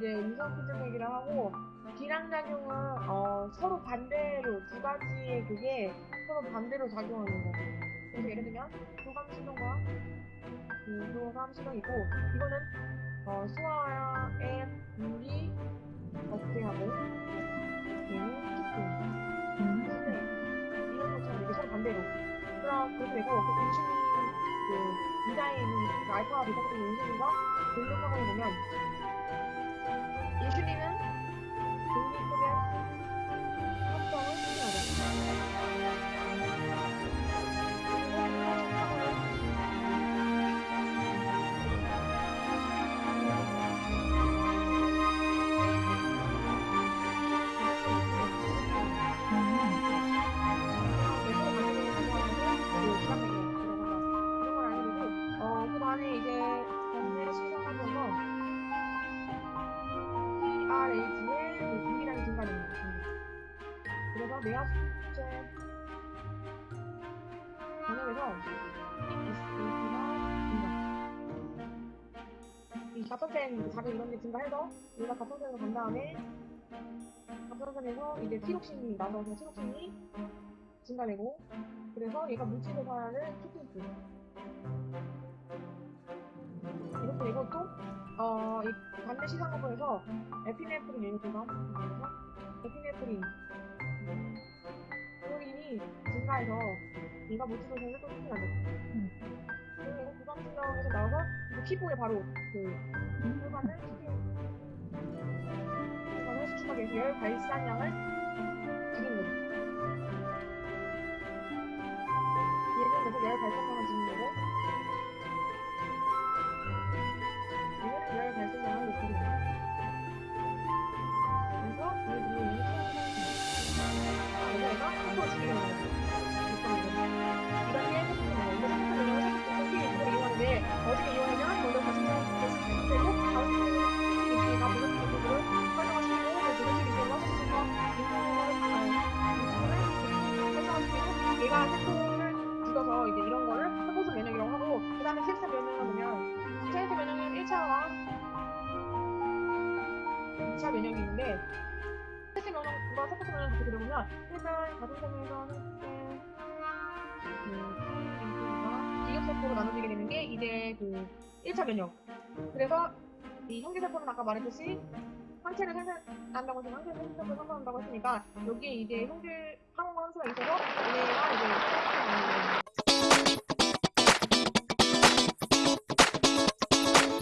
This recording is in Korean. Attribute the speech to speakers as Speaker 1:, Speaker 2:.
Speaker 1: 이제 우선 피드백이라 하고 기량작용은 어, 서로 반대로 두 가지의 그게 서로 반대로 작용하는 거. 그래서 예를 들면 교감 시동과 교감 시동이고 이거는 어, 수화의 물이 억제하고 얘는 키팅. 근데 이런 것처럼 이게 서로 반대로. 그럼 그렇게 되고 그 인슐린 그 이다에 있는 그 알파와 베타 같은 인슐린과 글루카곤을 보면 내압 수체 전역에서 증가. 이 갑선생 작은 이런 게 증가해서 얘가 갑선생으로 간 다음에 갑선생에서 이제 티록신이 나서서 티록신이 증가되고 그래서 얘가 물질대사를 키팅스 이렇게 되고 또 어, 이 반대 시상업에서 에피네프린 그래서 에피네프린 프로인이 증가해서 얘가 물질대사를 또 키팅하죠. 그리고 얘가 구강신경에서 나와서 그 피부에 바로 그 혈관을 혈관을 수축하게 해서 열 발산량을 줄이는 거죠 얘는 그래서 열 발산량을 2차 면역이 있는데 TS 면역과 세포수 면역을 같이 들어보면 일단 가슴생에서는 그 이격세포로 나눠지게 되는 게 이제 그 1차 면역. 그래서 이 형제세포는 아까 말했듯이 항체를 생산한다고 해서 항체 생산을 생산한다고 했으니까 여기에 이제 형질 항원 함수가 있어서 얘가 이제